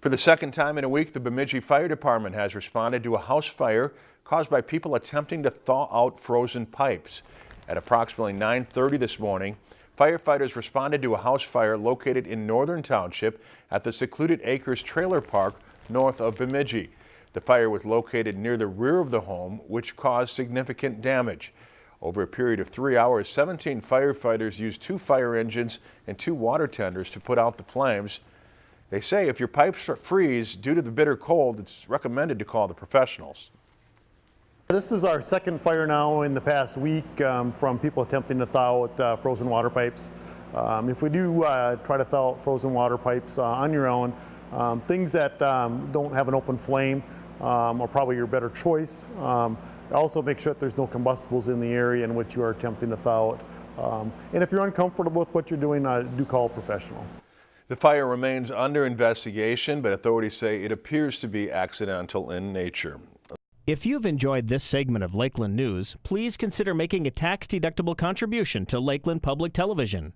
For the second time in a week, the Bemidji Fire Department has responded to a house fire caused by people attempting to thaw out frozen pipes. At approximately 9.30 this morning, firefighters responded to a house fire located in Northern Township at the Secluded Acres Trailer Park north of Bemidji. The fire was located near the rear of the home, which caused significant damage. Over a period of three hours, 17 firefighters used two fire engines and two water tenders to put out the flames. They say if your pipes freeze due to the bitter cold, it's recommended to call the professionals. This is our second fire now in the past week um, from people attempting to thaw out uh, frozen water pipes. Um, if we do uh, try to thaw out frozen water pipes uh, on your own, um, things that um, don't have an open flame um, are probably your better choice. Um, also make sure that there's no combustibles in the area in which you are attempting to thaw out. and if you're uncomfortable with what you're doing, uh, do call a professional. The fire remains under investigation, but authorities say it appears to be accidental in nature. If you've enjoyed this segment of Lakeland News, please consider making a tax-deductible contribution to Lakeland Public Television.